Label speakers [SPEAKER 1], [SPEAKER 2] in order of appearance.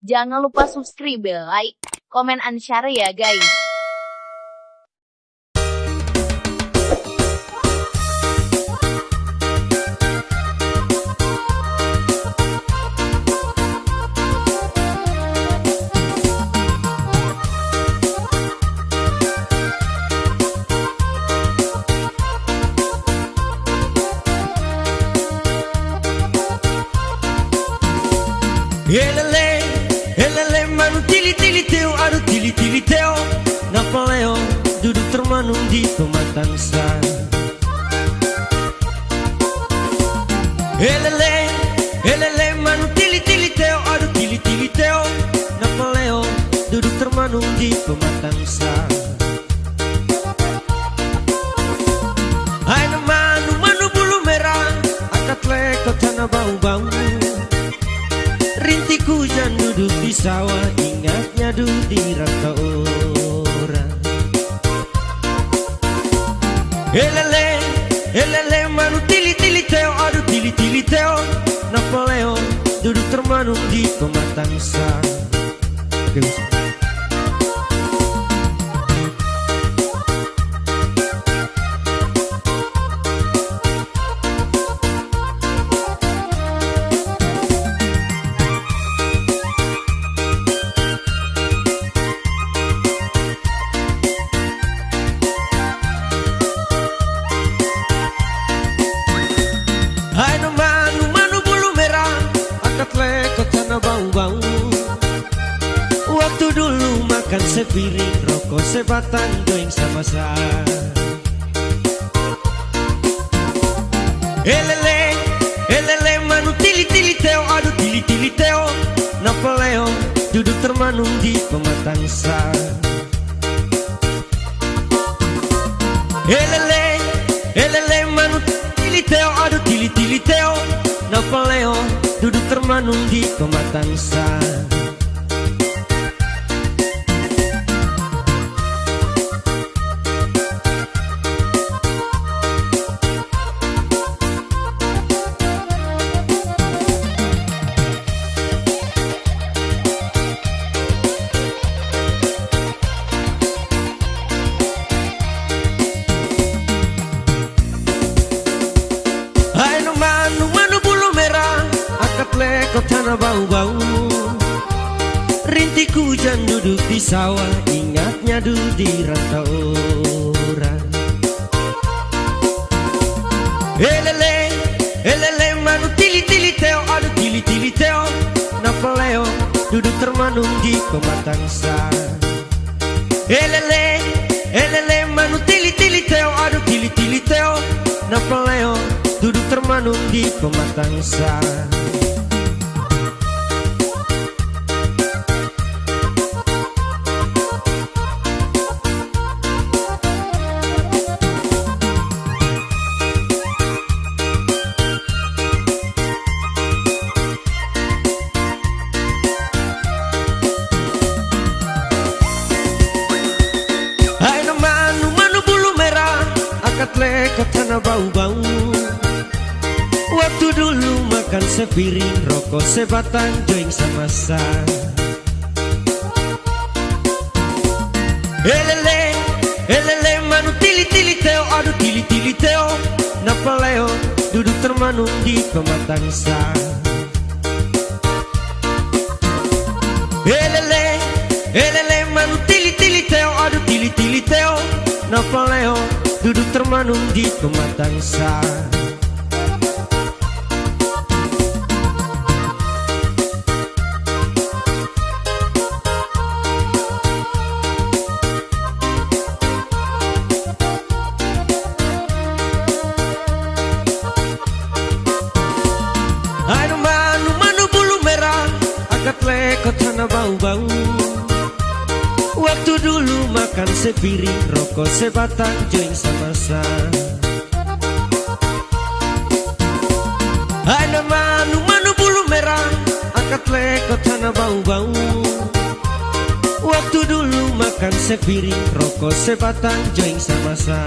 [SPEAKER 1] Jangan lupa subscribe, like, komen, and share ya guys.
[SPEAKER 2] Elele, elele manu tili tili teo Aduh tili tili teo. Napoleon duduk termanung di pematang sa Elele, elele manu tili tili teo Aduh tili tili teo. Napoleon duduk termanung di pematang sa Rintik hujan duduk di sawah Ingatnya duduk di rantau orang. Elele, elele manu tili tili teo Aduh tili tili teo Napoleon duduk termanung di pematang sa Oke, Waktu dulu makan sepiring Rokok sebatang join sama saya Elele, elele manu tili tili teo Aduh tili tili teo Napoleon duduk termanung di pematang sa Elele, elele manu tili teo Aduh tili tili teo Napoleon duduk termanung di pematang sa Lekot tanah bau-bau. Rintik hujan duduk di sawah Ingatnya duduk di rantau Elele, elele manu tili tili teo Aduh tili tili teo. Napoleon duduk termanung di pematang sa Elele, elele manu tili tili teo Aduh tili tili teo. Napoleon duduk termanung di pematang sa bau-bau. Waktu dulu makan sepiring Rokok sebatang join sama sa Elele, elele manu tili tili teo Aduh tili tili teo Napoleon duduk termanung di pematang sa. Elele, elele duduk termanung di pematang sa sepiring Rokok sebatang join sama sa Aduh manu manu bulu merah Angkat lekot tanah bau-bau. Waktu dulu makan sepiring Rokok sebatang join sama sa